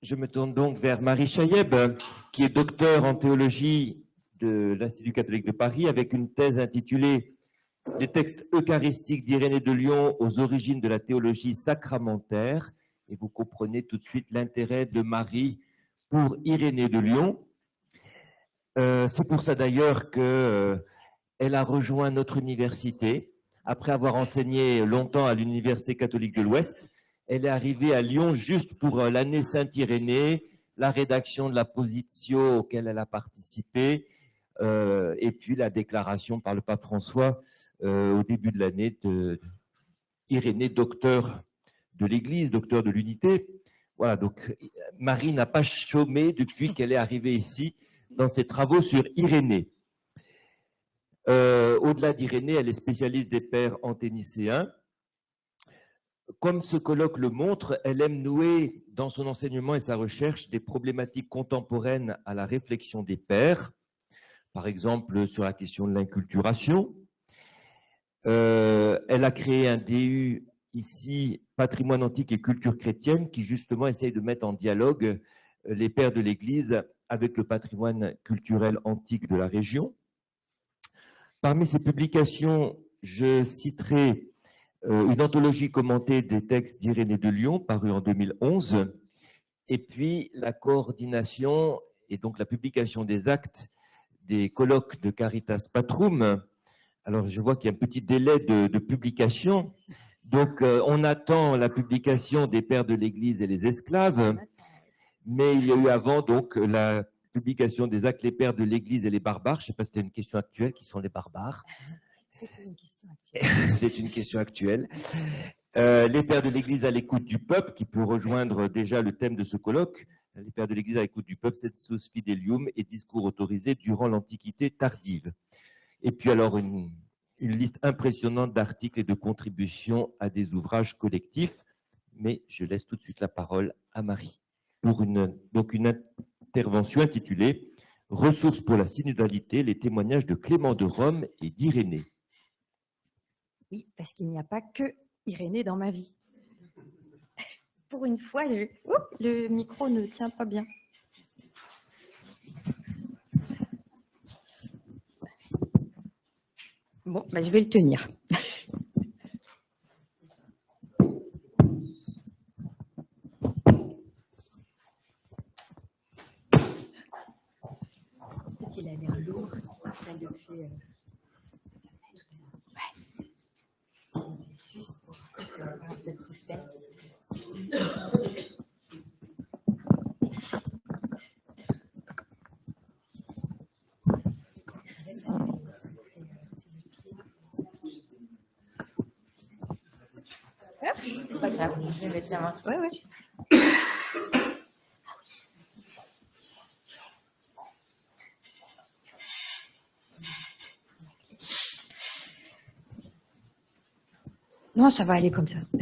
Je me tourne donc vers Marie Chayeb, qui est docteur en théologie de l'Institut catholique de Paris, avec une thèse intitulée « Les textes eucharistiques d'Irénée de Lyon aux origines de la théologie sacramentaire ». Et vous comprenez tout de suite l'intérêt de Marie pour Irénée de Lyon. Euh, c'est pour ça d'ailleurs qu'elle euh, a rejoint notre université. Après avoir enseigné longtemps à l'Université catholique de l'Ouest, elle est arrivée à Lyon juste pour euh, l'année Saint-Irénée, la rédaction de la position auquel elle a participé, euh, et puis la déclaration par le pape François euh, au début de l'année de Irénée, docteur de l'Église, docteur de l'unité. Voilà, donc Marie n'a pas chômé depuis qu'elle est arrivée ici dans ses travaux sur Irénée. Au-delà d'Irénée, elle est spécialiste des pères anténicéens. Comme ce colloque le montre, elle aime nouer dans son enseignement et sa recherche des problématiques contemporaines à la réflexion des pères, par exemple sur la question de l'inculturation. Euh, elle a créé un DU ici, patrimoine antique et culture chrétienne, qui justement essaye de mettre en dialogue euh, les pères de l'Église avec le patrimoine culturel antique de la région. Parmi ses publications, je citerai une anthologie commentée des textes d'Irénée de Lyon, paru en 2011, et puis la coordination et donc la publication des actes des colloques de Caritas Patrum. Alors, je vois qu'il y a un petit délai de, publication. Donc, euh, on attend la publication des pères de l'Église et les esclaves, mais il y a eu avant donc la publication des actes les pères de l'Église et les barbares. Je ne sais pas si c'était une question actuelle, qui sont les barbares. C'est une question actuelle. Euh, les pères de l'Église à l'écoute du peuple, qui peut rejoindre déjà le thème de ce colloque. Les pères de l'Église à l'écoute du peuple, c'est Sensus Fidelium et discours autorisés durant l'Antiquité tardive. Et puis alors une, liste impressionnante d'articles et de contributions à des ouvrages collectifs. Mais je laisse tout de suite la parole à Marie pour une, donc une intervention intitulée « Ressources pour la synodalité, les témoignages de Clément de Rome et d'Irénée ». Oui, parce qu'il n'y a pas que Irénée dans ma vie. Pour une fois, le micro ne tient pas bien. Bon, bah, je vais le tenir. Il a l'air lourd, ça le fait... Oui, oui. Non, ça va aller comme ça.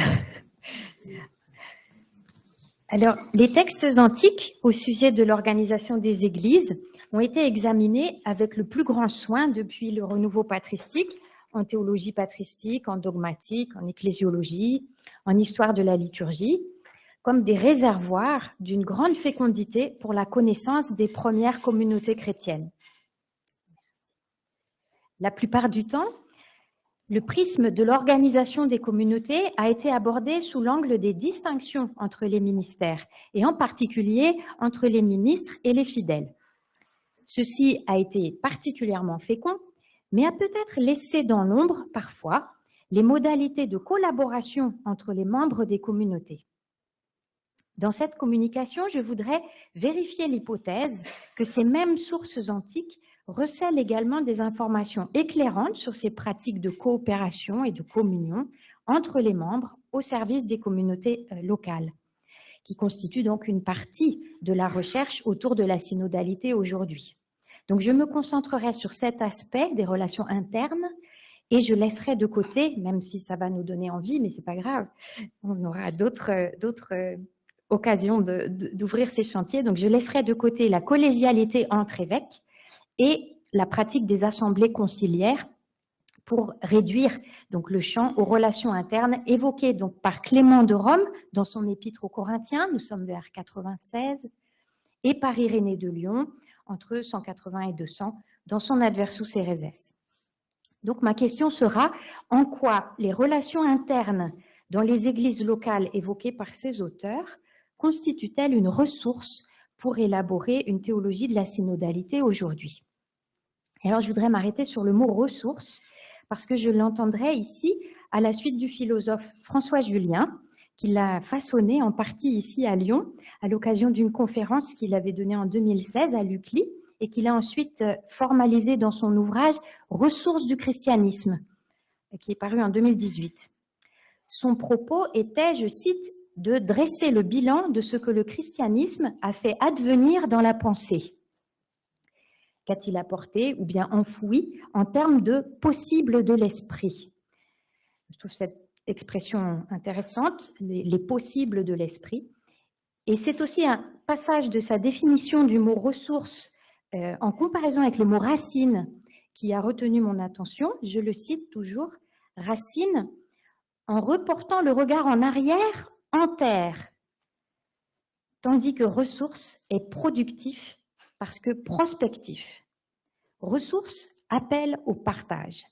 Alors, les textes antiques au sujet de l'organisation des églises ont été examinés avec le plus grand soin depuis le renouveau patristique, en théologie patristique, en dogmatique, en ecclésiologie, en histoire de la liturgie, comme des réservoirs d'une grande fécondité pour la connaissance des premières communautés chrétiennes. La plupart du temps, le prisme de l'organisation des communautés a été abordé sous l'angle des distinctions entre les ministères, et en particulier entre les ministres et les fidèles. Ceci a été particulièrement fécond, mais a peut-être laissé dans l'ombre, parfois, les modalités de collaboration entre les membres des communautés. Dans cette communication, je voudrais vérifier l'hypothèse que ces mêmes sources antiques recèle également des informations éclairantes sur ces pratiques de coopération et de communion entre les membres au service des communautés euh, locales, qui constituent donc une partie de la recherche autour de la synodalité aujourd'hui. Donc je me concentrerai sur cet aspect des relations internes et je laisserai de côté, même si ça va nous donner envie, mais c'est pas grave, on aura d'autres euh, occasions d'ouvrir ces chantiers. Donc je laisserai de côté la collégialité entre évêques et la pratique des assemblées conciliaires pour réduire donc le champ aux relations internes évoquées par Clément de Rome dans son épître aux Corinthiens, nous sommes vers 96, et par Irénée de Lyon entre 180 et 200 dans son Adversus Ereses. Donc ma question sera en quoi les relations internes dans les églises locales évoquées par ces auteurs constituent-elles une ressource pour élaborer une théologie de la synodalité aujourd'hui? Alors je voudrais m'arrêter sur le mot ressource parce que je l'entendrai ici à la suite du philosophe François Julien, qui l'a façonné en partie ici à Lyon, à l'occasion d'une conférence qu'il avait donnée en 2016 à l'UCLI, et qu'il a ensuite formalisé dans son ouvrage « Ressources du christianisme », qui est paru en 2018. Son propos était, je cite, de dresser le bilan de ce que le christianisme a fait advenir dans la pensée. Qu'a-t-il apporté ou bien enfoui en termes de possible de l'esprit Je trouve cette expression intéressante, les, possibles de l'esprit. Et c'est aussi un passage de sa définition du mot ressource euh, en comparaison avec le mot racine qui a retenu mon attention. Je le cite toujours, racine, en reportant le regard en arrière, en terre, tandis que ressource est productif parce que prospectif. Ressources appelle au partage.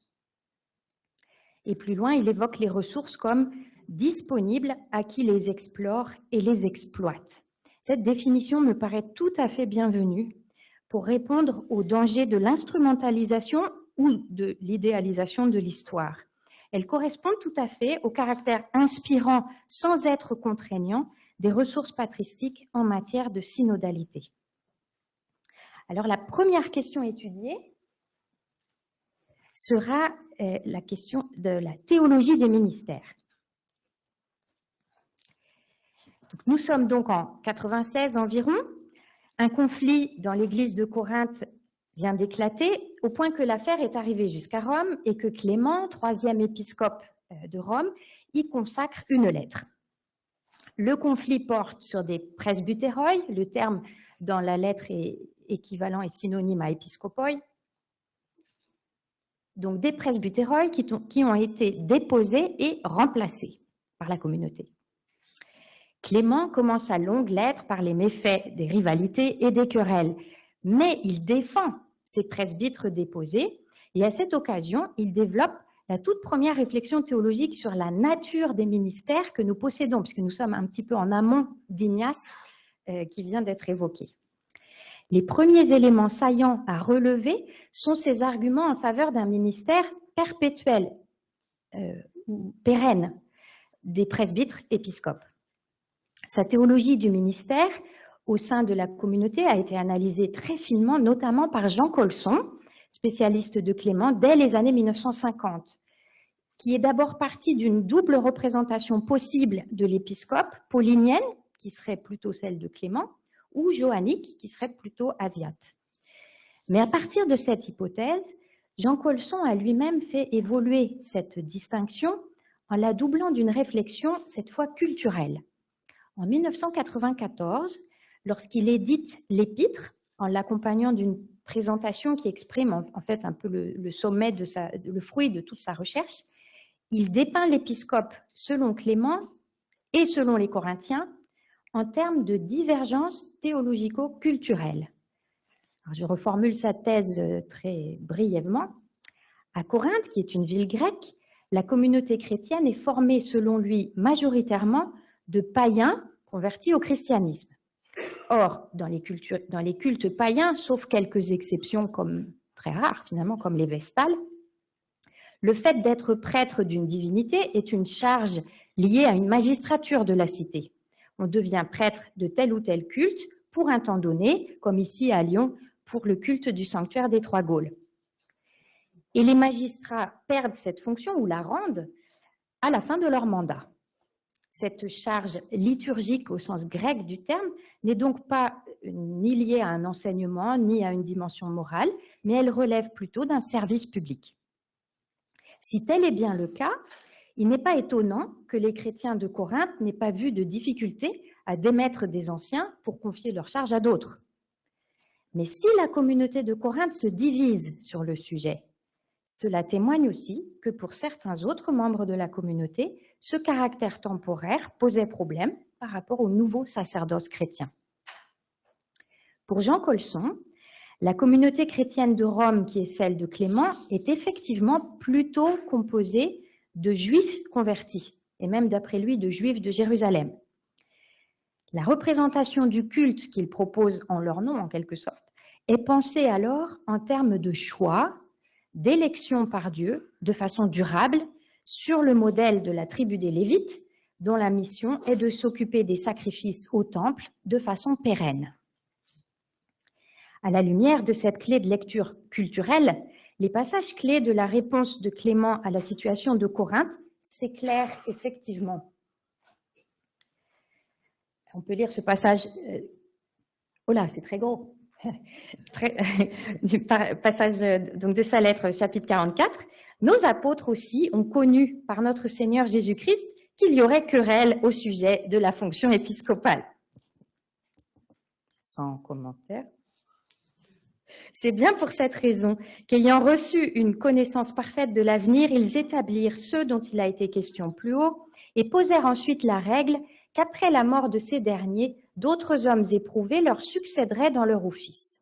Et plus loin, il évoque les ressources comme disponibles à qui les explore et les exploite. Cette définition me paraît tout à fait bienvenue pour répondre au danger de l'instrumentalisation ou de l'idéalisation de l'histoire. Elle correspond tout à fait au caractère inspirant sans être contraignant des ressources patristiques en matière de synodalité. Alors la première question étudiée sera euh, la question de la théologie des ministères. nous sommes donc en 96 environ. Un conflit dans l'église de Corinthe vient d'éclater au point que l'affaire est arrivée jusqu'à Rome et que Clément, troisième épiscope euh, de Rome, y consacre une lettre. Le conflit porte sur des presbytéroi, le terme dans la lettre est équivalent et synonyme à épiscopoi, donc des presbytéroi qui, qui ont été déposés et remplacés par la communauté. Clément commence sa longue lettre par les méfaits des rivalités et des querelles, mais il défend ces presbytres déposés et à cette occasion, il développe la toute première réflexion théologique sur la nature des ministères que nous possédons, puisque nous sommes un petit peu en amont d'Ignace euh, qui vient d'être évoqué. Les premiers éléments saillants à relever sont ces arguments en faveur d'un ministère perpétuel euh, ou pérenne des presbytres épiscopes. Sa théologie du ministère au sein de la communauté a été analysée très finement, notamment par Jean Colson, spécialiste de Clément, dès les années 1950, qui est d'abord parti d'une double représentation possible de l'épiscope, paulinienne, qui serait plutôt celle de Clément, ou johannique, qui serait plutôt asiate. Mais à partir de cette hypothèse, Jean Colson a lui-même fait évoluer cette distinction en la doublant d'une réflexion, cette fois culturelle. En 1994, lorsqu'il édite l'épître, en l'accompagnant d'une présentation qui exprime en, fait un peu le, sommet de le fruit de toute sa recherche, il dépeint l'épiscope selon Clément et selon les Corinthiens en termes de divergence théologico-culturelle. Je reformule sa thèse euh, très brièvement. À Corinthe, qui est une ville grecque, la communauté chrétienne est formée, selon lui, majoritairement de païens convertis au christianisme. Or, dans les, cultes païens, sauf quelques exceptions comme très rares finalement, comme les Vestales, le fait d'être prêtre d'une divinité est une charge liée à une magistrature de la cité on devient prêtre de tel ou tel culte pour un temps donné, comme ici à Lyon pour le culte du sanctuaire des Trois Gaules. Et les magistrats perdent cette fonction ou la rendent à la fin de leur mandat. Cette charge liturgique au sens grec du terme n'est donc pas ni liée à un enseignement ni à une dimension morale, mais elle relève plutôt d'un service public. Si tel est bien le cas, il n'est pas étonnant que les chrétiens de Corinthe n'aient pas vu de difficulté à démettre des anciens pour confier leur charge à d'autres. Mais si la communauté de Corinthe se divise sur le sujet, Cela témoigne aussi que pour certains autres membres de la communauté, ce caractère temporaire posait problème par rapport au nouveau sacerdoce chrétien. Pour Jean Colson, la communauté chrétienne de Rome, qui est celle de Clément, est effectivement plutôt composée de juifs convertis, et même d'après lui de juifs de Jérusalem. La représentation du culte qu'il propose en leur nom, en quelque sorte, est pensée alors en termes de choix, d'élection par Dieu, de façon durable, sur le modèle de la tribu des Lévites, dont la mission est de s'occuper des sacrifices au temple de façon pérenne. À la lumière de cette clé de lecture culturelle, les passages clés de la réponse de Clément à la situation de Corinthe s'éclairent effectivement. On peut lire ce passage. Euh, oh là, c'est très gros. du passage donc de sa lettre, chapitre 44. Nos apôtres aussi ont connu par notre Seigneur Jésus-Christ qu'il y aurait querelle au sujet de la fonction épiscopale. Sans commentaire. C'est bien pour cette raison qu'ayant reçu une connaissance parfaite de l'avenir, ils établirent ceux dont il a été question plus haut et posèrent ensuite la règle qu'après la mort de ces derniers, d'autres hommes éprouvés leur succéderaient dans leur office.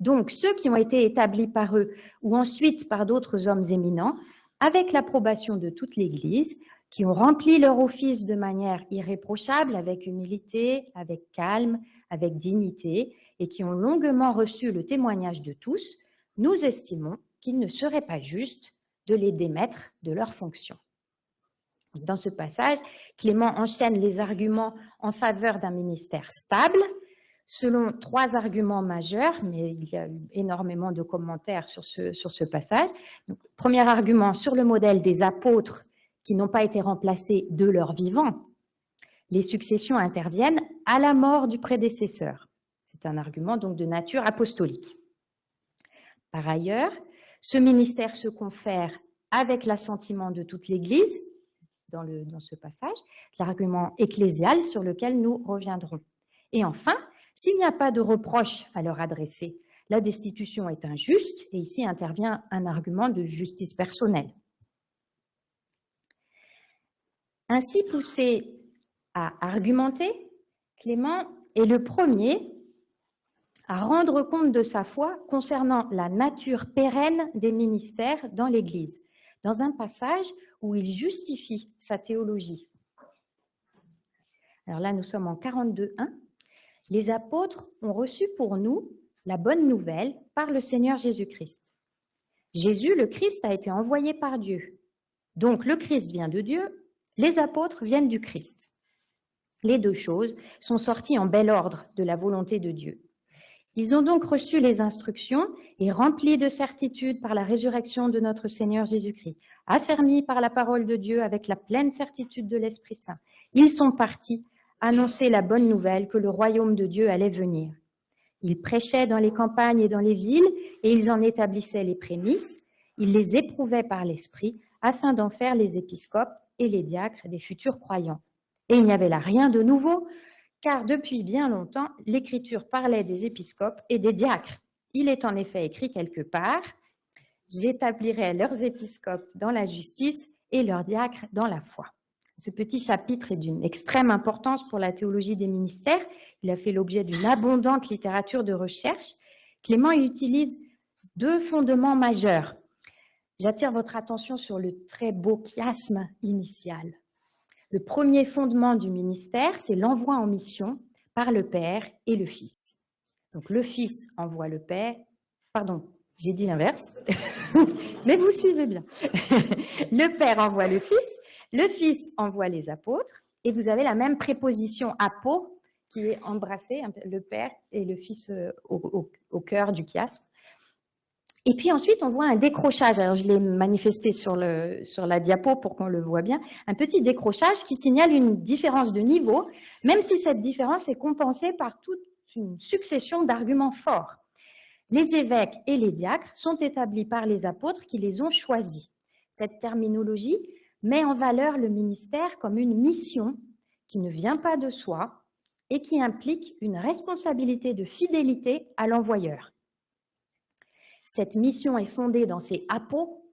Donc, ceux qui ont été établis par eux ou ensuite par d'autres hommes éminents, avec l'approbation de toute l'Église, qui ont rempli leur office de manière irréprochable, avec humilité, avec calme, avec dignité, et qui ont longuement reçu le témoignage de tous, nous estimons qu'il ne serait pas juste de les démettre de leurs fonctions. Dans ce passage, Clément enchaîne les arguments en faveur d'un ministère stable, selon trois arguments majeurs, mais il y a énormément de commentaires sur ce, passage. premier argument, sur le modèle des apôtres qui n'ont pas été remplacés de leur vivant. Les successions interviennent à la mort du prédécesseur. C'est un argument donc de nature apostolique. Par ailleurs, ce ministère se confère avec l'assentiment de toute l'Église, dans, dans ce passage, l'argument ecclésial sur lequel nous reviendrons. Et enfin, s'il n'y a pas de reproche à leur adresser, la destitution est injuste, et ici intervient un argument de justice personnelle. Ainsi poussé à argumenter, Clément est le premier à rendre compte de sa foi concernant la nature pérenne des ministères dans l'Église, dans un passage où il justifie sa théologie. Alors là, nous sommes en 42.1. Les apôtres ont reçu pour nous la bonne nouvelle par le Seigneur Jésus-Christ. Jésus, le Christ, a été envoyé par Dieu. Donc le Christ vient de Dieu, les apôtres viennent du Christ. Les deux choses sont sorties en bel ordre de la volonté de Dieu. Ils ont donc reçu les instructions et remplis de certitude par la résurrection de notre Seigneur Jésus-Christ, affermis par la parole de Dieu avec la pleine certitude de l'Esprit Saint. Ils sont partis annoncer la bonne nouvelle que le royaume de Dieu allait venir. Ils prêchaient dans les campagnes et dans les villes et ils en établissaient les prémices. Ils les éprouvaient par l'Esprit afin d'en faire les épiscopes et les diacres des futurs croyants. Et il n'y avait là rien de nouveau, car depuis bien longtemps, l'Écriture parlait des épiscopes et des diacres. Il est en effet écrit quelque part, j'établirai leurs épiscopes dans la justice et leurs diacres dans la foi. Ce petit chapitre est d'une extrême importance pour la théologie des ministères. Il a fait l'objet d'une abondante littérature de recherche. Clément utilise deux fondements majeurs. J'attire votre attention sur le très beau chiasme initial. Le premier fondement du ministère, c'est l'envoi en mission par le Père et le Fils. Donc le Fils envoie le Père, pardon, j'ai dit l'inverse, mais vous suivez bien. le Père envoie le Fils, le Fils envoie les apôtres, et vous avez la même préposition apo qui est embrassée, le Père et le Fils euh, au, cœur du chiasme. Et puis ensuite, on voit un décrochage. Alors, je l'ai manifesté sur, la diapo pour qu'on le voit bien. Un petit décrochage qui signale une différence de niveau, même si cette différence est compensée par toute une succession d'arguments forts. Les évêques et les diacres sont établis par les apôtres qui les ont choisis. Cette terminologie met en valeur le ministère comme une mission qui ne vient pas de soi et qui implique une responsabilité de fidélité à l'envoyeur. Cette mission est fondée dans ces apos,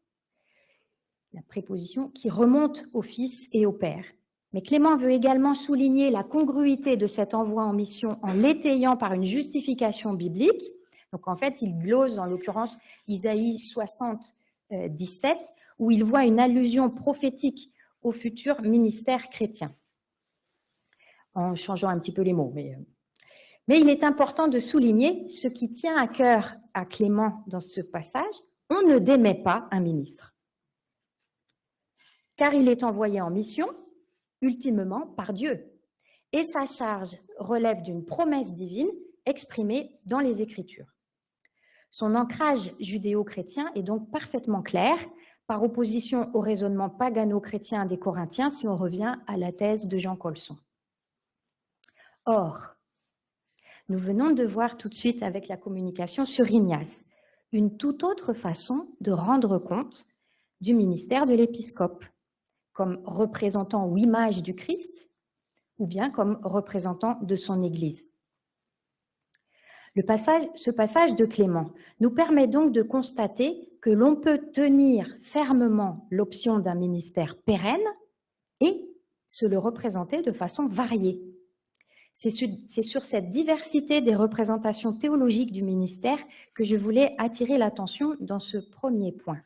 la préposition qui remonte au Fils et au Père. Mais Clément veut également souligner la congruité de cet envoi en mission en l'étayant par une justification biblique. Donc en fait, il glose en l'occurrence Isaïe 60, 17, où il voit une allusion prophétique au futur ministère chrétien, en changeant un petit peu les mots. Mais, euh, mais il est important de souligner ce qui tient à cœur à Clément dans ce passage, on ne démet pas un ministre, car il est envoyé en mission, ultimement par Dieu, et sa charge relève d'une promesse divine exprimée dans les Écritures. Son ancrage judéo-chrétien est donc parfaitement clair, par opposition au raisonnement pagano-chrétien des Corinthiens, si on revient à la thèse de Jean Colson. Or, nous venons de voir tout de suite avec la communication sur Ignace une toute autre façon de rendre compte du ministère de l'épiscope, comme représentant ou image du Christ, ou bien comme représentant de son Église ce passage de Clément nous permet donc de constater que l'on peut tenir fermement l'option d'un ministère pérenne et se le représenter de façon variée. C'est sur cette diversité des représentations théologiques du ministère que je voulais attirer l'attention dans ce premier point.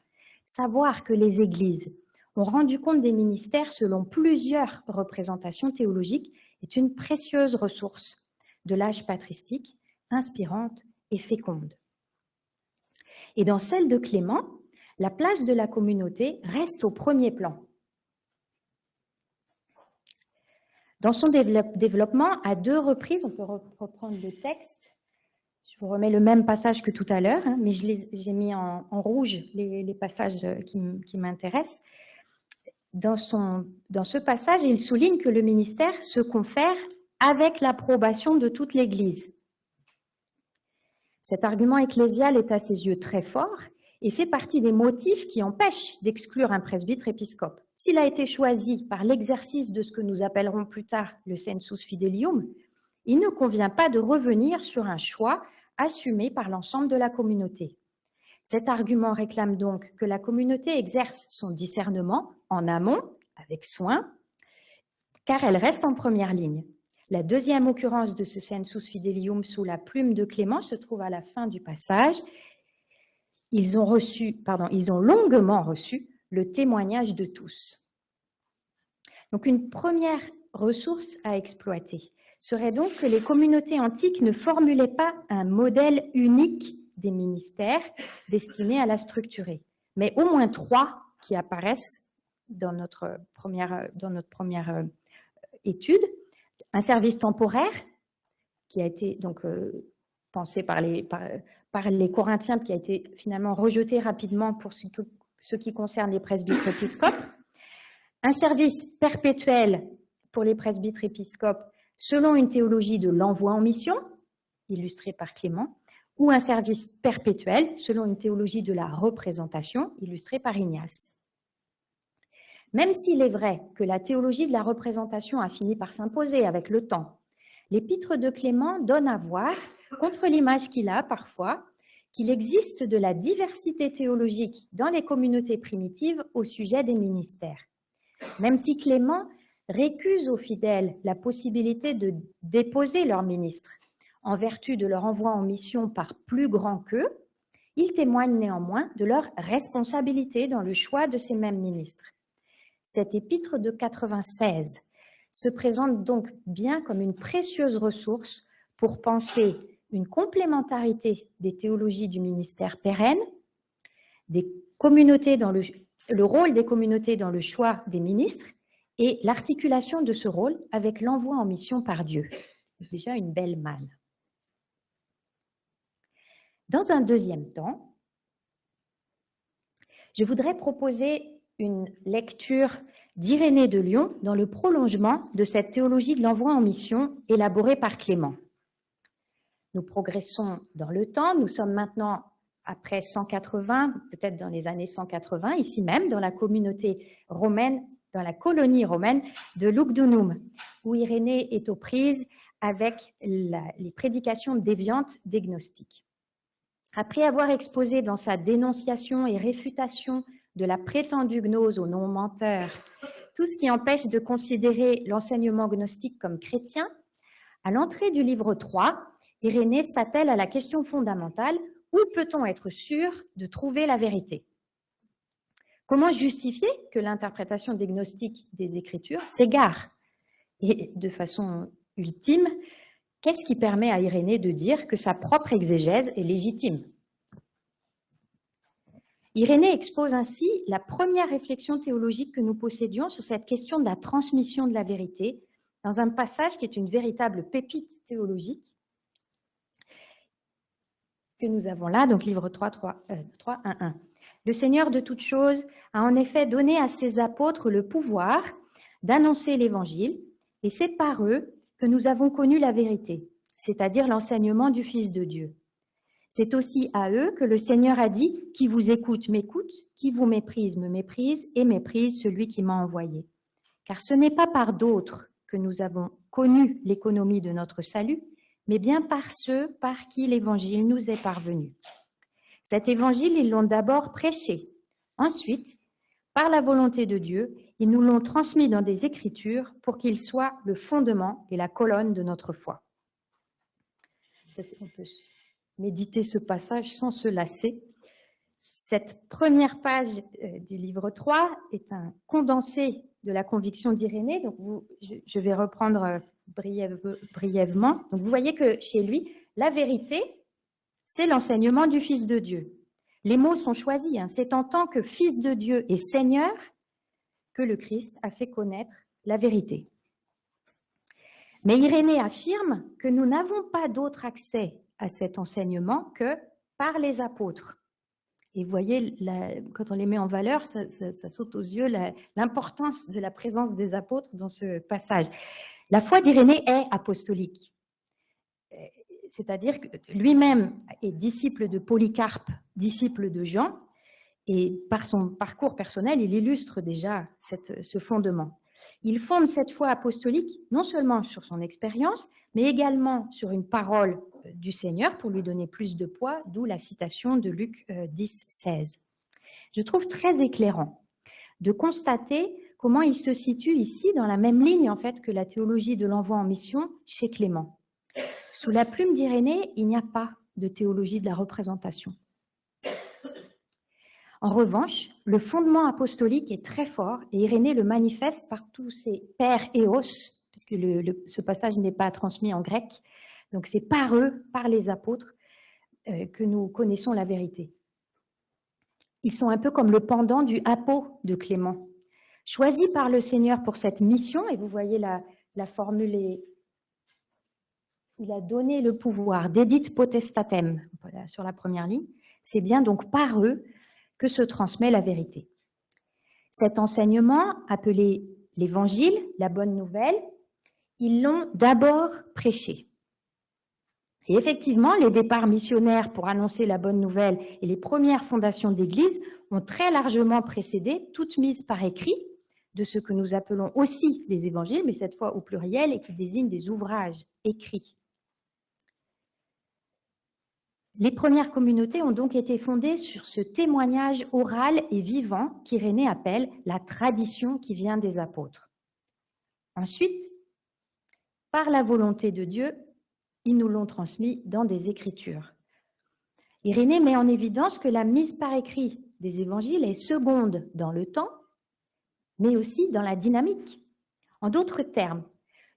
Savoir que les églises ont rendu compte des ministères selon plusieurs représentations théologiques est une précieuse ressource de l'âge patristique inspirante et féconde. Et dans celle de Clément, la place de la communauté reste au premier plan. Dans son développement, à deux reprises, on peut reprendre le texte, je vous remets le même passage que tout à l'heure, hein, mais j'ai mis en, rouge les, passages qui, m'intéressent. Dans, dans ce passage, il souligne que le ministère se confère avec l'approbation de toute l'Église. Cet argument ecclésial est à ses yeux très fort et fait partie des motifs qui empêchent d'exclure un presbytre épiscope. S'il a été choisi par l'exercice de ce que nous appellerons plus tard le sensus fidelium, il ne convient pas de revenir sur un choix assumé par l'ensemble de la communauté. Cet argument réclame donc que la communauté exerce son discernement en amont, avec soin, car elle reste en première ligne. La deuxième occurrence de ce sensus fidelium sous la plume de Clément se trouve à la fin du passage. Ils ont ils ont longuement reçu le témoignage de tous. Donc une première ressource à exploiter serait donc que les communautés antiques ne formulaient pas un modèle unique des ministères destinés à la structurer, mais au moins trois qui apparaissent dans notre première, euh, étude un service temporaire qui a été donc euh, pensé par les, par, les Corinthiens, qui a été finalement rejeté rapidement pour ce, ce qui concerne les presbytres épiscopes, un service perpétuel pour les presbytres épiscopes selon une théologie de l'envoi en mission, illustrée par Clément, ou un service perpétuel selon une théologie de la représentation, illustrée par Ignace. Même s'il est vrai que la théologie de la représentation a fini par s'imposer avec le temps, l'épître de Clément donne à voir, contre l'image qu'il a parfois, qu'il existe de la diversité théologique dans les communautés primitives au sujet des ministères. Même si Clément récuse aux fidèles la possibilité de déposer leurs ministres en vertu de leur envoi en mission par plus grand qu'eux, il témoigne néanmoins de leur responsabilité dans le choix de ces mêmes ministres. Cet épître de 96 se présente donc bien comme une précieuse ressource pour penser une complémentarité des théologies du ministère pérenne, le rôle des communautés dans le choix des ministres et l'articulation de ce rôle avec l'envoi en mission par Dieu. Déjà une belle manne. Dans un deuxième temps, je voudrais proposer une lecture d'Irénée de Lyon dans le prolongement de cette théologie de l'envoi en mission élaborée par Clément. Nous progressons dans le temps, nous sommes maintenant après 180, peut-être dans les années 180, ici même, dans la communauté romaine, dans la colonie romaine de Lugdunum, où Irénée est aux prises avec les prédications déviantes des gnostiques. Après avoir exposé dans sa dénonciation et réfutation de la prétendue gnose aux non-menteurs tout ce qui empêche de considérer l'enseignement gnostique comme chrétien, à l'entrée du livre 3, Irénée s'attelle à la question fondamentale où peut-on être sûr de trouver la vérité? Comment justifier que l'interprétation des gnostiques des Écritures s'égare? Et de façon ultime, qu'est-ce qui permet à Irénée de dire que sa propre exégèse est légitime? Irénée expose ainsi la première réflexion théologique que nous possédions sur cette question de la transmission de la vérité dans un passage qui est une véritable pépite théologique que nous avons là, donc livre 3, 3, 3 1, 1. Le Seigneur de toutes choses a en effet donné à ses apôtres le pouvoir d'annoncer l'Évangile, et c'est par eux que nous avons connu la vérité, c'est-à-dire l'enseignement du Fils de Dieu. C'est aussi à eux que le Seigneur a dit « Qui vous écoute m'écoute, qui vous méprise me méprise, et méprise celui qui m'a envoyé. » Car ce n'est pas par d'autres que nous avons connu l'économie de notre salut, mais bien par ceux par qui l'Évangile nous est parvenu. Cet Évangile, ils l'ont d'abord prêché. Ensuite, par la volonté de Dieu, ils nous l'ont transmis dans des Écritures pour qu'il soit le fondement et la colonne de notre foi. On peut méditer ce passage sans se lasser. Cette première page euh, du livre 3 est un condensé de la conviction d'Irénée. Je, vais reprendre euh, brièvement. Vous voyez que chez lui, la vérité, c'est l'enseignement du Fils de Dieu. Les mots sont choisis. Hein. C'est en tant que Fils de Dieu et Seigneur que le Christ a fait connaître la vérité. Mais Irénée affirme que nous n'avons pas d'autre accès à cet enseignement que par les apôtres. Et vous voyez, quand on les met en valeur, ça, saute aux yeux l'importance de la présence des apôtres dans ce passage. La foi d'Irénée est apostolique. C'est-à-dire que lui-même est disciple de Polycarpe, disciple de Jean, et par son parcours personnel, il illustre déjà ce fondement. Il fonde cette foi apostolique non seulement sur son expérience, mais également sur une parole du Seigneur pour lui donner plus de poids, d'où la citation de Luc 10, euh, 16. Je trouve très éclairant de constater comment il se situe ici dans la même ligne en fait que la théologie de l'envoi en mission chez Clément. Sous la plume d'Irénée, il n'y a pas de théologie de la représentation. En revanche, le fondement apostolique est très fort et Irénée le manifeste par tous ses pères et os, puisque ce passage n'est pas transmis en grec, donc c'est par eux, par les apôtres, euh, que nous connaissons la vérité. Ils sont un peu comme le pendant du apo de Clément. Choisi par le Seigneur pour cette mission, et vous voyez la, formule, il a donné le pouvoir, d'édite potestatem, sur la première ligne, c'est bien donc par eux que se transmet la vérité. Cet enseignement, appelé l'Évangile, la bonne nouvelle, ils l'ont d'abord prêché. Et effectivement, les départs missionnaires pour annoncer la bonne nouvelle et les premières fondations d'Église ont très largement précédé, toutes mises par écrit, de ce que nous appelons aussi les évangiles, mais cette fois au pluriel et qui désignent des ouvrages écrits. Les premières communautés ont donc été fondées sur ce témoignage oral et vivant qu'Irénée appelle la tradition qui vient des apôtres. Ensuite, par la volonté de Dieu, ils nous l'ont transmis dans des écritures. Irénée met en évidence que la mise par écrit des évangiles est seconde dans le temps, mais aussi dans la dynamique. En d'autres termes,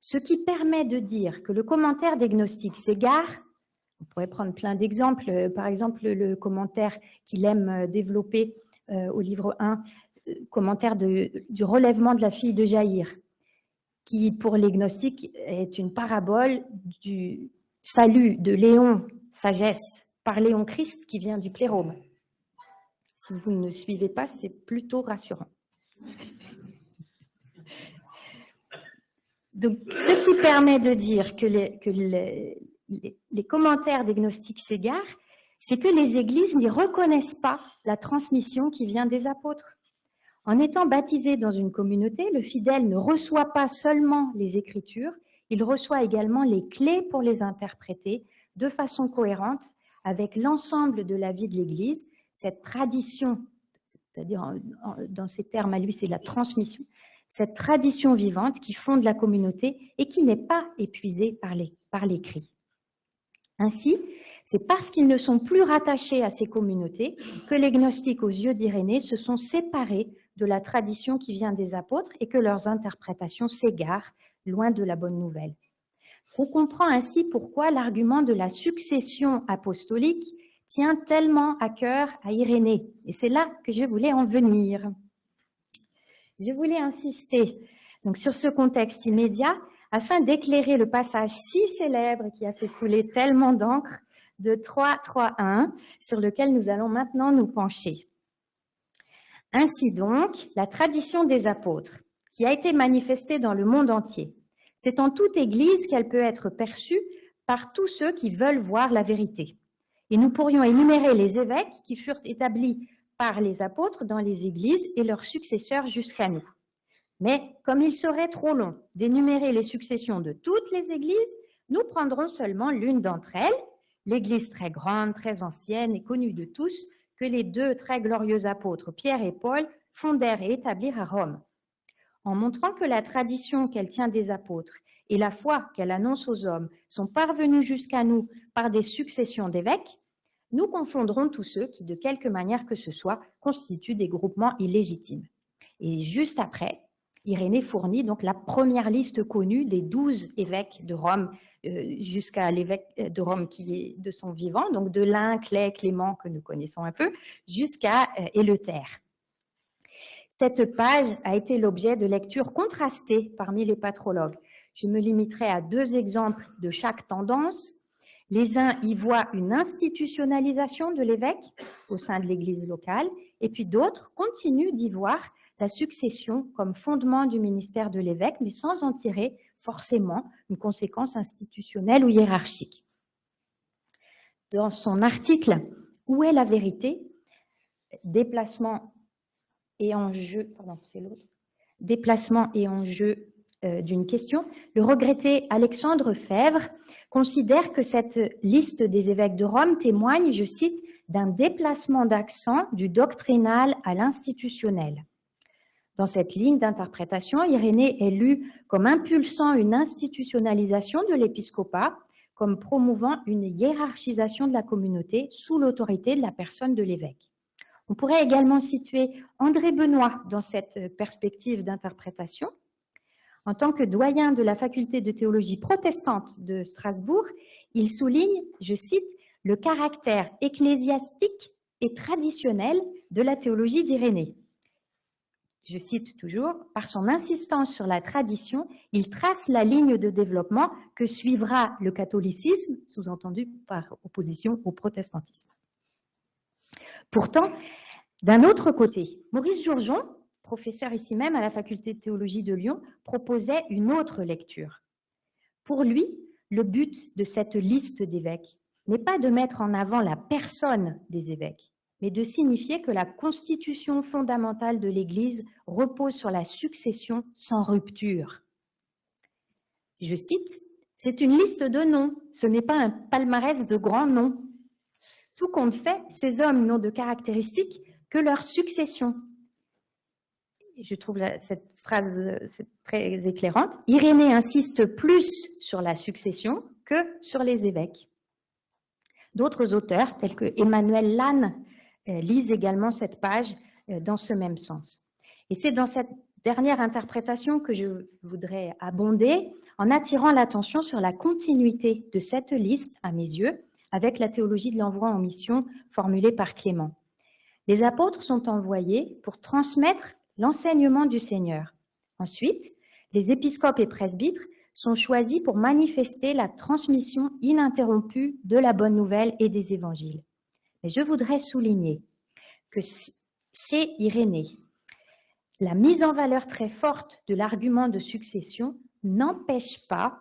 ce qui permet de dire que le commentaire des gnostiques s'égare, on pourrait prendre plein d'exemples, euh, par exemple le commentaire qu'il aime euh, développer euh, au livre 1, commentaire du relèvement de la fille de Jaïr, qui pour les gnostiques est une parabole du salut de Léon, sagesse, par Léon Christ qui vient du plérome. Si vous ne suivez pas, c'est plutôt rassurant. Donc, ce qui permet de dire que les, les commentaires des gnostiques s'égarent, c'est que les églises n'y reconnaissent pas la transmission qui vient des apôtres. En étant baptisé dans une communauté, le fidèle ne reçoit pas seulement les Écritures, il reçoit également les clés pour les interpréter de façon cohérente avec l'ensemble de la vie de l'Église, cette tradition, c'est-à-dire dans ces termes à lui, c'est la transmission, cette tradition vivante qui fonde la communauté et qui n'est pas épuisée par l'écrit. Ainsi, c'est parce qu'ils ne sont plus rattachés à ces communautés que les gnostiques aux yeux d'Irénée se sont séparés de la tradition qui vient des apôtres et que leurs interprétations s'égarent loin de la bonne nouvelle. On comprend ainsi pourquoi l'argument de la succession apostolique tient tellement à cœur à Irénée. Et c'est là que je voulais en venir. Je voulais insister donc, sur ce contexte immédiat afin d'éclairer le passage si célèbre qui a fait couler tellement d'encre de 3.3.1 sur lequel nous allons maintenant nous pencher. Ainsi donc, la tradition des apôtres, qui a été manifestée dans le monde entier, c'est en toute Église qu'elle peut être perçue par tous ceux qui veulent voir la vérité. Et nous pourrions énumérer les évêques qui furent établis par les apôtres dans les églises et leurs successeurs jusqu'à nous. Mais comme il serait trop long d'énumérer les successions de toutes les églises, nous prendrons seulement l'une d'entre elles, l'église très grande, très ancienne et connue de tous, que les deux très glorieux apôtres, Pierre et Paul, fondèrent et établirent à Rome. En montrant que la tradition qu'elle tient des apôtres et la foi qu'elle annonce aux hommes sont parvenues jusqu'à nous par des successions d'évêques, nous confondrons tous ceux qui, de quelque manière que ce soit, constituent des groupements illégitimes. Et juste après, Irénée fournit donc la première liste connue des douze évêques de Rome euh, jusqu'à l'évêque de Rome qui est de son vivant, donc de l'un, Clé, Clément, que nous connaissons un peu, jusqu'à euh, Éleuthère. Cette page a été l'objet de lectures contrastées parmi les patrologues. Je me limiterai à deux exemples de chaque tendance. Les uns y voient une institutionnalisation de l'évêque au sein de l'Église locale, et puis d'autres continuent d'y voir la succession comme fondement du ministère de l'évêque, mais sans en tirer forcément une conséquence institutionnelle ou hiérarchique. Dans son article Où est la vérité? Déplacement et enjeu, déplacement et enjeu euh, d'une question, le regretté Alexandre Fèvre considère que cette liste des évêques de Rome témoigne, je cite, d'un déplacement d'accent du doctrinal à l'institutionnel. Dans cette ligne d'interprétation, Irénée est lu comme impulsant une institutionnalisation de l'épiscopat, comme promouvant une hiérarchisation de la communauté sous l'autorité de la personne de l'évêque. On pourrait également situer André Benoît dans cette perspective d'interprétation. En tant que doyen de la faculté de théologie protestante de Strasbourg, il souligne, je cite, le caractère ecclésiastique et traditionnel de la théologie d'Irénée je cite toujours, par son insistance sur la tradition, il trace la ligne de développement que suivra le catholicisme, sous-entendu par opposition au protestantisme. Pourtant, d'un autre côté, Maurice Jourgeon, professeur ici même à la faculté de théologie de Lyon, proposait une autre lecture. Pour lui, le but de cette liste d'évêques n'est pas de mettre en avant la personne des évêques, mais de signifier que la constitution fondamentale de l'Église repose sur la succession sans rupture. Je cite, c'est une liste de noms, ce n'est pas un palmarès de grands noms. Tout compte fait, ces hommes n'ont de caractéristiques que leur succession. Je trouve cette phrase très éclairante. Irénée insiste plus sur la succession que sur les évêques. D'autres auteurs, tels que Emmanuel Lannes, euh, lisent également cette page euh, dans ce même sens. Et c'est dans cette dernière interprétation que je voudrais abonder en attirant l'attention sur la continuité de cette liste, à mes yeux, avec la théologie de l'envoi en mission formulée par Clément. Les apôtres sont envoyés pour transmettre l'enseignement du Seigneur. Ensuite, les épiscopes et presbytres sont choisis pour manifester la transmission ininterrompue de la bonne nouvelle et des évangiles. Mais je voudrais souligner que chez Irénée, la mise en valeur très forte de l'argument de succession n'empêche pas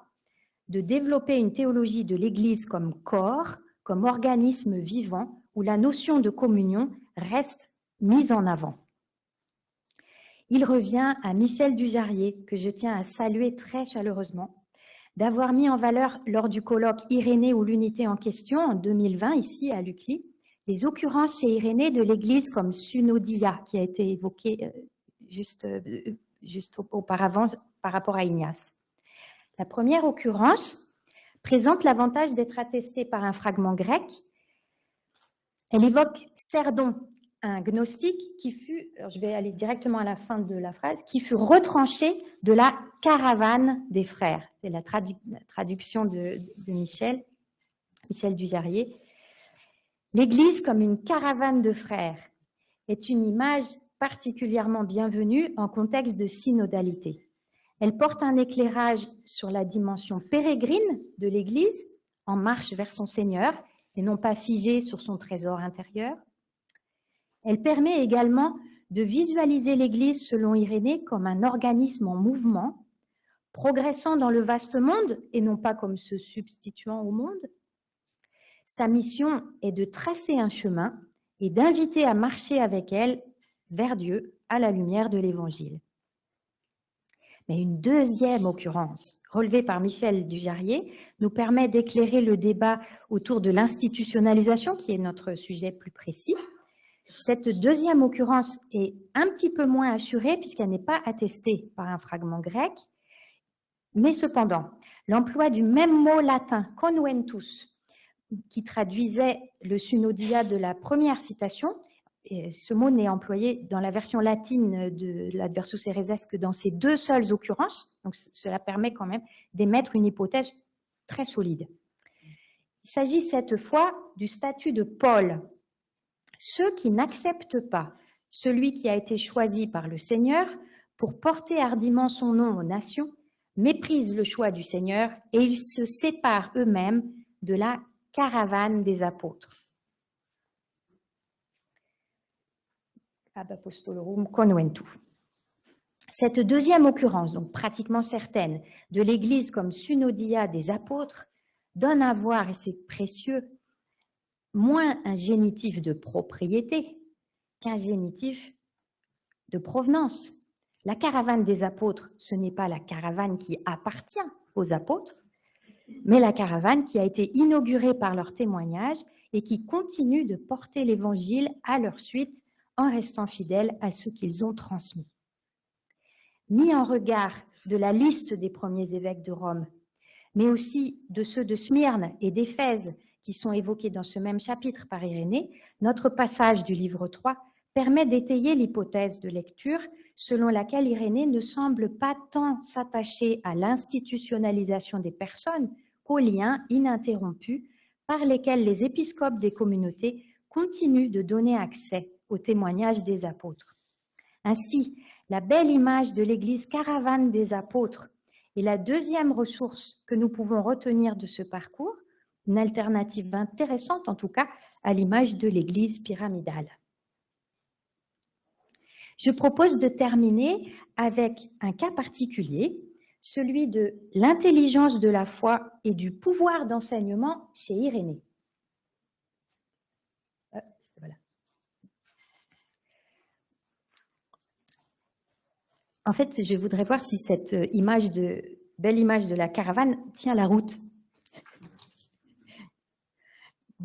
de développer une théologie de l'Église comme corps, comme organisme vivant, où la notion de communion reste mise en avant. Il revient à Michel Dujarier, que je tiens à saluer très chaleureusement, d'avoir mis en valeur lors du colloque Irénée ou l'unité en question en 2020, ici à l'UCLI, les occurrences chez Irénée de l'Église comme Sunodia, qui a été évoquée euh, juste, euh, juste auparavant par rapport à Ignace. La première occurrence présente l'avantage d'être attestée par un fragment grec. Elle évoque Cerdon, un gnostique qui fut, je vais aller directement à la fin de la phrase, qui fut retranché de la caravane des frères. C'est la, traduction de, Michel, Michel Dujarier. L'Église comme une caravane de frères est une image particulièrement bienvenue en contexte de synodalité. Elle porte un éclairage sur la dimension pérégrine de l'Église, en marche vers son Seigneur, et non pas figée sur son trésor intérieur. Elle permet également de visualiser l'Église selon Irénée comme un organisme en mouvement, progressant dans le vaste monde et non pas comme se substituant au monde. Sa mission est de tracer un chemin et d'inviter à marcher avec elle vers Dieu à la lumière de l'Évangile. Mais une deuxième occurrence, relevée par Michel Dujarier, nous permet d'éclairer le débat autour de l'institutionnalisation, qui est notre sujet plus précis. Cette deuxième occurrence est un petit peu moins assurée puisqu'elle n'est pas attestée par un fragment grec, mais cependant, l'emploi du même mot latin, conventus, qui traduisait le synodia de la première citation, ce mot n'est employé dans la version latine de l'adversus ereses que dans ces deux seules occurrences. Donc, cela permet quand même d'émettre une hypothèse très solide. Il s'agit cette fois du statut de Paul. Ceux qui n'acceptent pas celui qui a été choisi par le Seigneur pour porter hardiment son nom aux nations méprisent le choix du Seigneur et ils se séparent eux-mêmes de la caravane des apôtres. ab apostolorum conventu. Cette deuxième occurrence, donc pratiquement certaine, de l'Église comme synodia des apôtres, donne à voir, et c'est précieux, moins un génitif de propriété qu'un génitif de provenance. La caravane des apôtres, ce n'est pas la caravane qui appartient aux apôtres, mais la caravane qui a été inaugurée par leur témoignage et qui continue de porter l'Évangile à leur suite en restant fidèles à ce qu'ils ont transmis. Mis en regard de la liste des premiers évêques de Rome, mais aussi de ceux de Smyrne et d'Éphèse qui sont évoqués dans ce même chapitre par Irénée, notre passage du livre 3 permet d'étayer l'hypothèse de lecture selon laquelle Irénée ne semble pas tant s'attacher à l'institutionnalisation des personnes qu'aux liens ininterrompus par lesquels les épiscopes des communautés continuent de donner accès au témoignage des apôtres. Ainsi, la belle image de l'Église caravane des apôtres est la deuxième ressource que nous pouvons retenir de ce parcours, une alternative intéressante en tout cas à l'image de l'Église pyramidale. Je propose de terminer avec un cas particulier, celui de l'intelligence de la foi et du pouvoir d'enseignement chez Irénée. En fait, je voudrais voir si cette euh, image de, belle image de la caravane tient la route.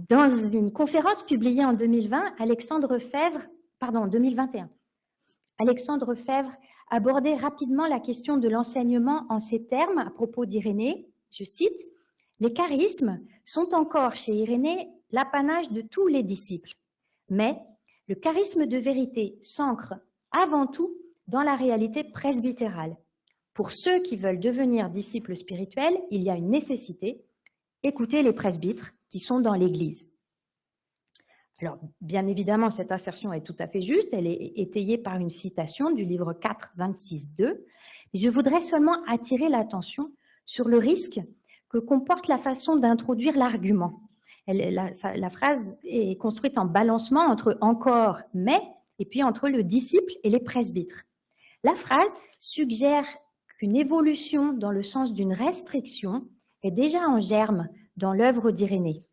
Dans une conférence publiée en 2020, Alexandre Fèvre, pardon, 2021, Alexandre Fèvre abordait rapidement la question de l'enseignement en ces termes à propos d'Irénée. Je cite, Les charismes sont encore chez Irénée l'apanage de tous les disciples, mais le charisme de vérité s'ancre avant tout dans la réalité presbytérale. Pour ceux qui veulent devenir disciples spirituels, il y a une nécessité, écouter les presbytres qui sont dans l'Église. Alors, bien évidemment, cette assertion est tout à fait juste, elle est étayée par une citation du livre 4, 26, 2. je voudrais seulement attirer l'attention sur le risque que comporte la façon d'introduire l'argument. La, la, phrase est construite en balancement entre encore, mais, et puis entre le disciple et les presbytres. La phrase suggère qu'une évolution dans le sens d'une restriction est déjà en germe dans l'œuvre d'Irénée,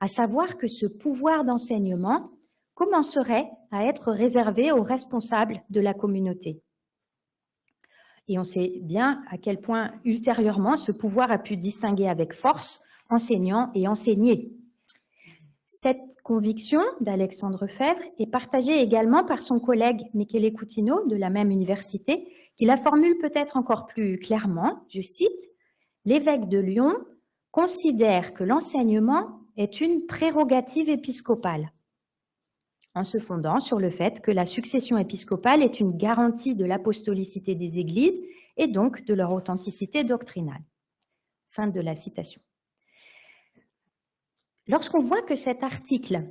à savoir que ce pouvoir d'enseignement commencerait à être réservé aux responsables de la communauté. Et on sait bien à quel point, ultérieurement, ce pouvoir a pu distinguer avec force enseignants et enseignés. Cette conviction d'Alexandre Fèvre est partagée également par son collègue Michele Coutinho de la même université, qui la formule peut-être encore plus clairement, je cite, « L'évêque de Lyon considère que l'enseignement est une prérogative épiscopale en se fondant sur le fait que la succession épiscopale est une garantie de l'apostolicité des églises et donc de leur authenticité doctrinale. Fin de la citation. Lorsqu'on voit que cet article,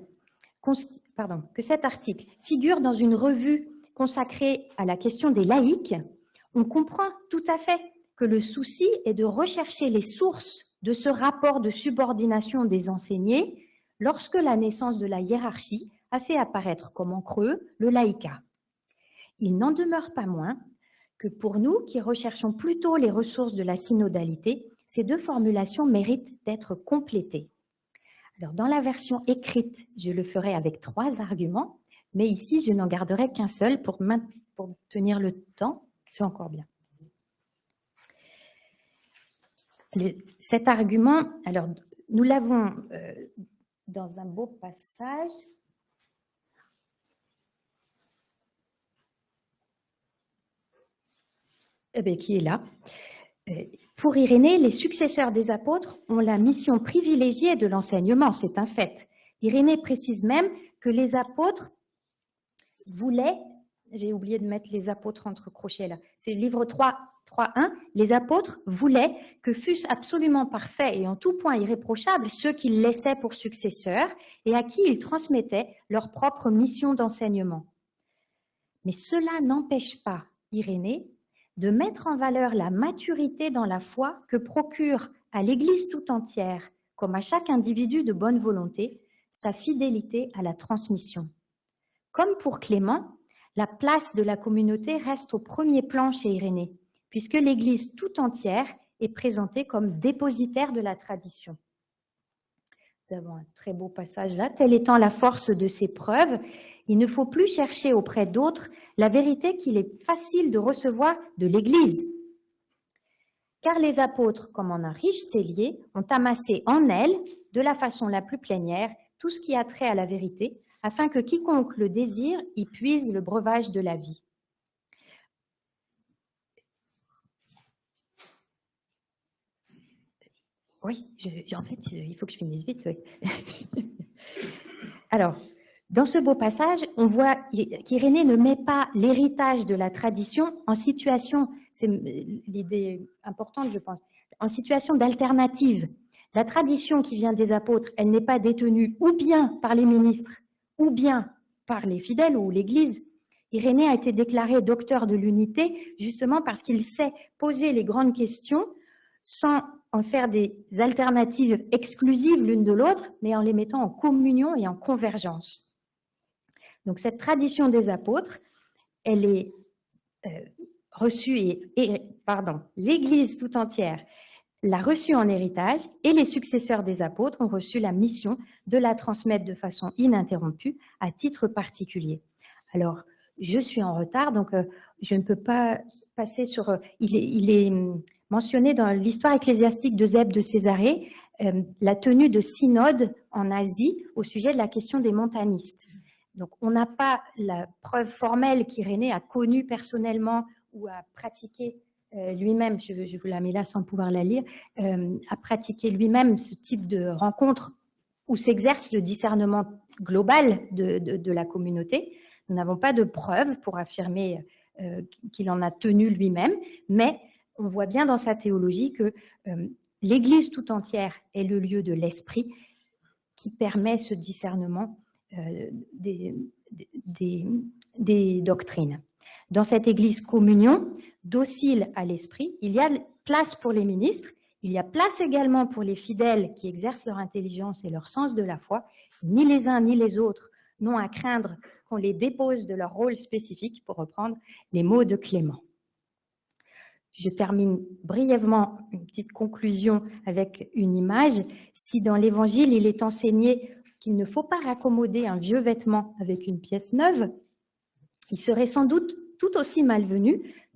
que cet article figure dans une revue consacrée à la question des laïcs, on comprend tout à fait le souci est de rechercher les sources de ce rapport de subordination des enseignés lorsque la naissance de la hiérarchie a fait apparaître comme en creux le laïcat. Il n'en demeure pas moins que pour nous qui recherchons plutôt les ressources de la synodalité, ces deux formulations méritent d'être complétées. Alors, dans la version écrite, je le ferai avec trois arguments, mais ici, je n'en garderai qu'un seul pour, pour tenir le temps. C'est encore bien. Cet argument, alors, nous l'avons euh, dans un beau passage Eh ben, qui est là. Euh, pour Irénée, les successeurs des apôtres ont la mission privilégiée de l'enseignement, c'est un fait. Irénée précise même que les apôtres voulaient, j'ai oublié de mettre les apôtres entre crochets là, c'est livre 3, 3.1, les apôtres voulaient que fussent absolument parfaits et en tout point irréprochables ceux qu'ils laissaient pour successeurs et à qui ils transmettaient leur propre mission d'enseignement. Mais cela n'empêche pas Irénée de mettre en valeur la maturité dans la foi que procure à l'Église tout entière, comme à chaque individu de bonne volonté, sa fidélité à la transmission. Comme pour Clément, la place de la communauté reste au premier plan chez Irénée, puisque l'Église tout entière est présentée comme dépositaire de la tradition. Nous avons un très beau passage là. Telle étant la force de ces preuves, il ne faut plus chercher auprès d'autres la vérité qu'il est facile de recevoir de l'Église. Car les apôtres, comme en un riche cellier, ont amassé en elle, de la façon la plus plénière, tout ce qui a trait à la vérité, afin que quiconque le désire y puise le breuvage de la vie. Oui, en fait, il faut que je finisse vite. Alors, dans ce beau passage, on voit qu'Irénée ne met pas l'héritage de la tradition en situation, c'est l'idée importante je pense, en situation d'alternative. La tradition qui vient des apôtres, elle n'est pas détenue ou bien par les ministres, ou bien par les fidèles ou l'Église. Irénée a été déclaré docteur de l'unité justement parce qu'il sait poser les grandes questions sans en faire des alternatives exclusives l'une de l'autre, mais en les mettant en communion et en convergence. Donc cette tradition des apôtres, elle est euh, reçue et, pardon, l'Église tout entière l'a reçue en héritage et les successeurs des apôtres ont reçu la mission de la transmettre de façon ininterrompue à titre particulier. Alors, je suis en retard, donc euh, je ne peux pas passer sur... Euh, il, est, hum, mentionné dans l'histoire ecclésiastique de Zeb de Césarée la tenue de synode en Asie au sujet de la question des montanistes. Donc, on n'a pas la preuve formelle qu'Irénée a connue personnellement ou a pratiqué euh, lui-même, je, vous la mets là sans pouvoir la lire, euh, a pratiqué lui-même ce type de rencontre où s'exerce le discernement global de, la communauté. Nous n'avons pas de preuve pour affirmer euh, qu'il en a tenu lui-même, mais on voit bien dans sa théologie que l'Église tout entière est le lieu de l'esprit qui permet ce discernement euh, des, doctrines. Dans cette Église communion, docile à l'esprit, il y a place pour les ministres, il y a place également pour les fidèles qui exercent leur intelligence et leur sens de la foi. Ni les uns ni les autres n'ont à craindre qu'on les dépose de leur rôle spécifique, pour reprendre les mots de Clément. Je termine brièvement une petite conclusion avec une image. Si dans l'Évangile, il est enseigné qu'il ne faut pas raccommoder un vieux vêtement avec une pièce neuve, il serait sans doute tout aussi malvenu